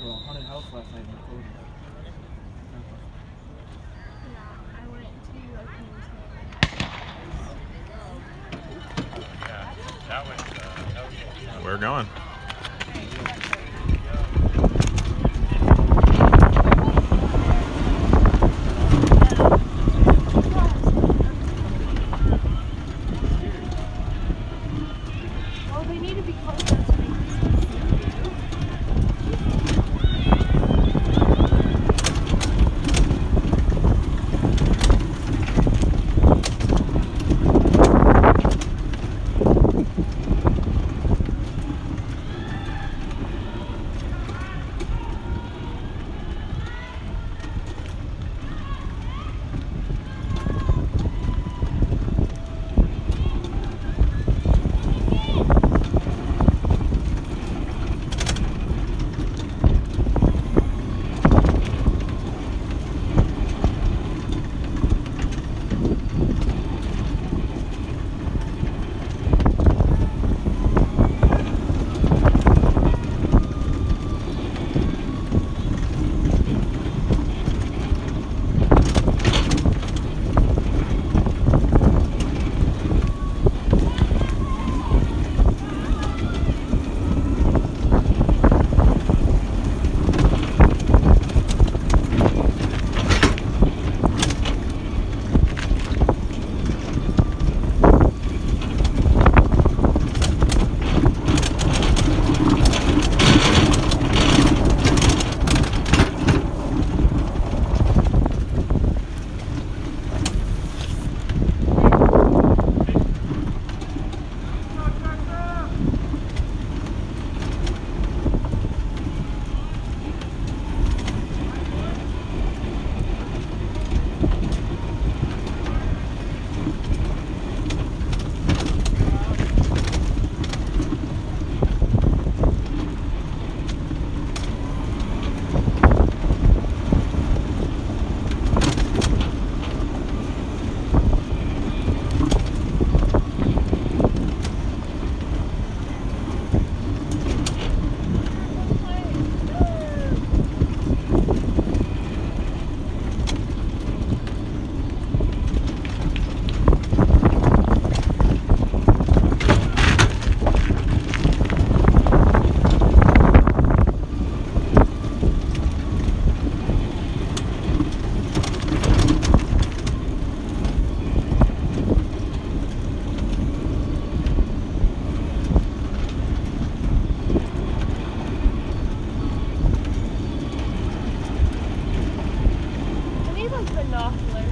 to a haunted house last night in Cody. Yeah, I went to like Yeah, that was, uh, that was We're going. binoculars.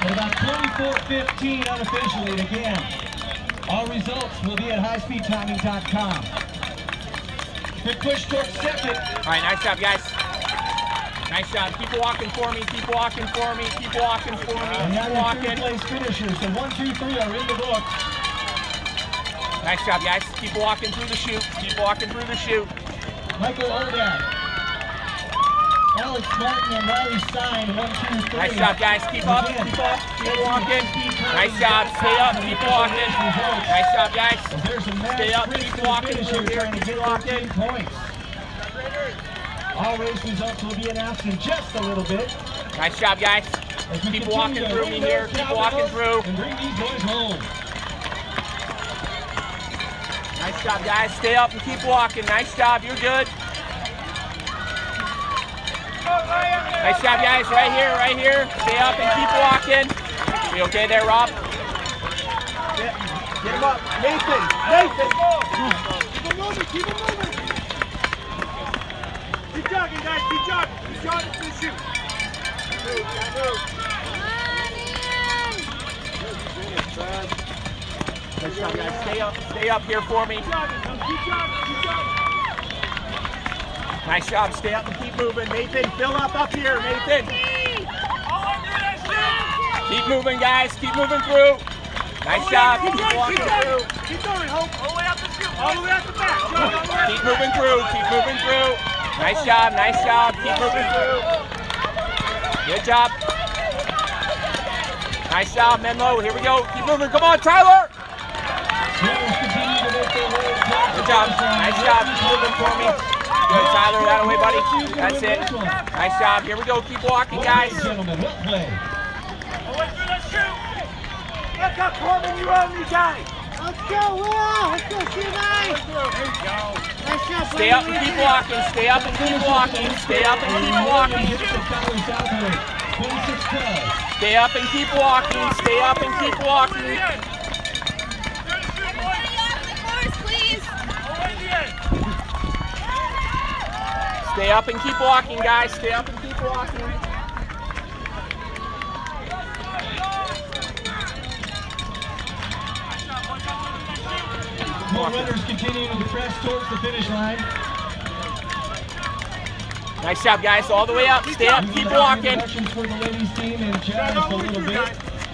At about 24:15 unofficially. And again, all results will be at highspeedtiming.com. Good push towards second. All right, nice job, guys. Nice job. Keep walking for me. Keep walking for me. Keep walking for me. And Keep walking. third place finishers. The one, two, three are in the book. Nice job, guys. Keep walking through the chute. Keep walking through the chute. Michael Odak, Alex Martin, and Riley Stein. One, two, three. Nice job, guys. Keep up. Keep up. Keep walking. Nice job. Stay up. Keep walking. Nice job, guys. There's a mad Stay up, keep walking finish here, here, trying to keep walking. points. All race results will be announced in just a little bit. Nice job, guys. Keep walking through me here. Keep walking through. And bring these boys home. Nice job, guys. Stay up and keep walking. Nice job. You're good. Nice job, guys. Right here, right here. Stay up and keep walking. You okay there, Rob? Get, get him up. Nathan, Nathan. Keep it moving, keep it moving. Keep jogging, guys, keep jogging. Keep jogging to the chute. Move, move. Nice job, guys. Stay up. Stay up here for me. Keep jogging, keep jogging, keep jogging. Nice job. Stay up moving. Nathan, fill up up here. Nathan. All under that chute. Keep moving, guys. Keep moving through. Nice oh, job. Keep Keep going, walking keep through. going. Keep going, Hope. All the way out the chute. All the way out the back. Jog all the way out Keep moving through. Keep moving through. Nice job. Nice job. Keep moving through. Good job. Nice job, Menlo. Here we go. Keep moving. Come on, Tyler. Swimmers continue to make their way across Good job. finish. Nice job. Keep moving for me. Good, Tyler. That away, buddy. That's it. Nice job. Here we go. Keep walking, guys. Gentlemen, well played. All the way through that chute. Look up, Corbin. You own me, guy. Let's go, Will! Let's go, CMI! There you go. Nice job, Stay up and keep walking. Stay up and keep walking. Stay up and keep walking. Valley Southwood, 26-12. Stay up and keep walking. Stay up and keep walking. Stay up and keep walking, guys. Stay up and keep walking. More runners continuing to press towards the finish line. Nice job, guys. All the way up. Stay up. We Keep will have walking.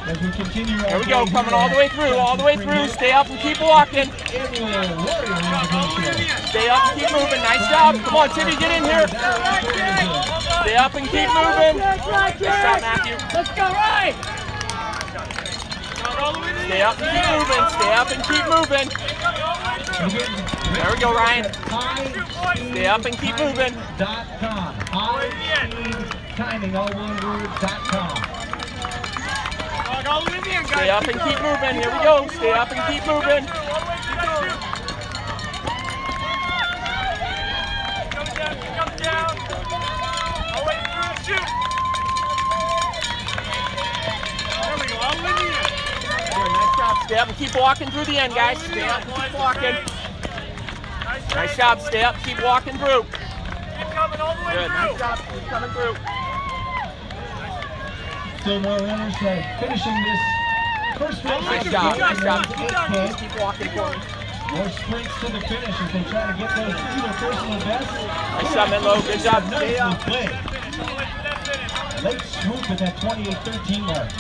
Introductions for the ladies team in just a little bit as we continue. There we go. Coming all the way through. All the way through. Stay up and keep walking. Annual Warrior Invitational. Stay up and keep moving. Nice job. Come on, Timmy, get in here. Stay up and keep moving. Nice job, Matthew. Let's go, right! Jog all the way to the Stay up and keep moving. Stay up and keep moving. There we go, Ryan. Stay up and keep moving. Dot com. Timing, all one word, dot com. Jog all the way to the end, guys. Stay up and keep moving. Here we go. Stay up and keep moving. All the way through that chute. Keep coming down, keep down. All the way through chute. There we go, all the way to the end. Good, nice job. Stay up and keep walking through the end, guys. Stay up and keep walking. Nice, Nice job. Stay up. Keep walking through. Keep coming all the way Good. Nice job. Keep coming through. Still more runners uh, finishing this first race. Nice of job. Nice job. Keep going, keep walking for. More sprints to the finish as they try to get those either personal bests. Nice job, Menlo. Good job. Stay Nicely up. played. The way through that finish. Late swoop at that 28-13 mark.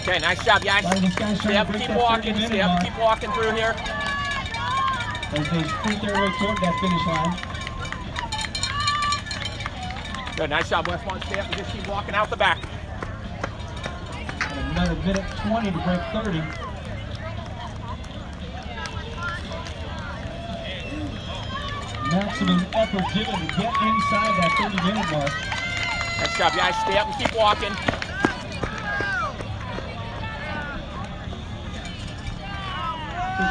Okay, nice job, guys. While these guys Stay up to keep walking. 30 Stay minute up keep walking through here. As they sprint their way toward that finish line. Good. Nice job, Westmont. Stay up and just keep walking out the back. And another minute 20 to break 30. Maximum effort given to get inside that 30 minute mark. Nice job, guys. Stay up and keep walking.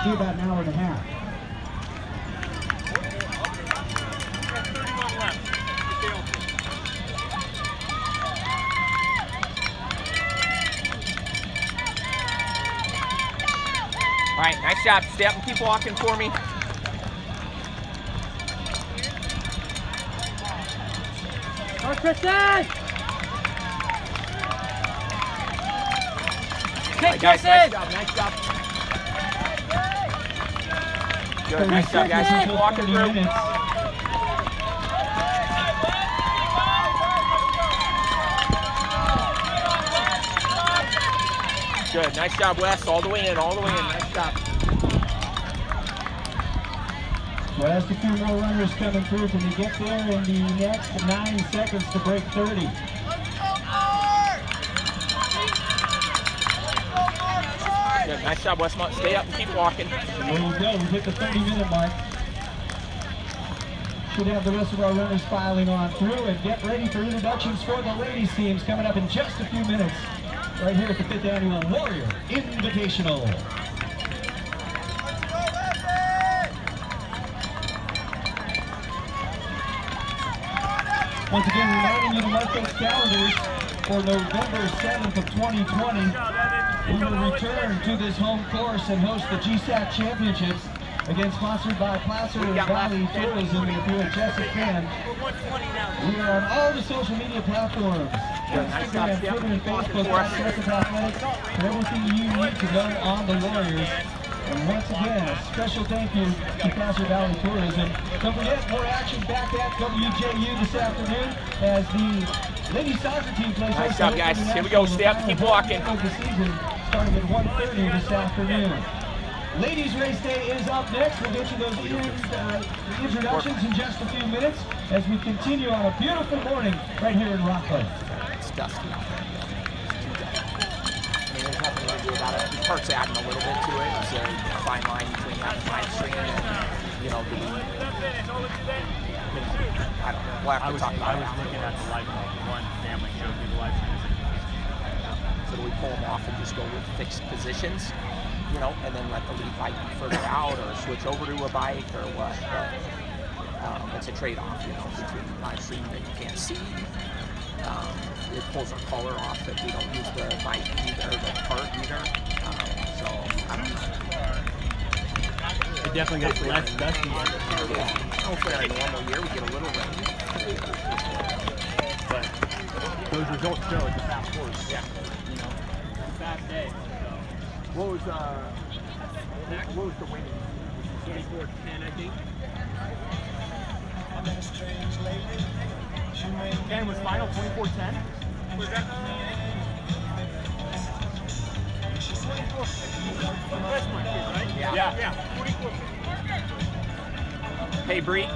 Do about an hour and a half. Job. Stay and keep walking for me. Go, Kristen! All right, guys, nice job, nice job. Good, nice job, guys. Keep walking through. Good, nice job, Wes. All the way in, all the way in. Nice job. West, a few more runners coming through. Can you get there in the next nine seconds to break 30? Good, nice job, Westmont. Stay up and keep walking. There you go. We hit the 30 minute mark. Should have the rest of our runners filing on through and get ready for introductions for the ladies teams coming up in just a few minutes. Right here at the fifth annual Warrior Invitational. Once again, reminding you to mark those calendars for November 7th of 2020. We will return to this home course and host the GSAC Championships, again sponsored by Placer Valley. Tourism. If you're a Jessup fan, we are on all the social media platforms. Instagram. Twitter, and Facebook. Jessup Athletics, for everything you need to know on the Warriors. And once again, a special thank you to Placer Valley Tourism. Don't forget, more action back at WJU this afternoon as the ladies soccer team plays Nice job, guys. Here we go. Stay up, keep walking. Of the season, starting at 1.30 this afternoon. Ladies Race Day is up next. We'll get you those in, uh, introductions in just a few minutes as we continue on a beautiful morning right here in Rocklin. It's dusty to do about it. The park's adding a little bit to it. It's a fine line between having live stream and, you know, the, I don't know. We'll have I to was, talk about I was looking at the live one family showed me the live stream. So do we pull them off and just go with fixed positions, you know, and then let the lead bike be further out or switch over to a bike or what? But um, it's a trade-off, you know, between live stream that you can't see. Um, it pulls our color off if we don't use the bike either, the cart either. Um, so I don't know. It definitely gets less dusty, Yeah. Hopefully, our normal year we get a little rain. but those results show it's a fast horse. Yeah. You know, fast day. So. What was uh? What was the winning? 24-10, I think. Ken was final 24-10. Was that? Right? Yeah. Yeah. yeah. Hey, Bree.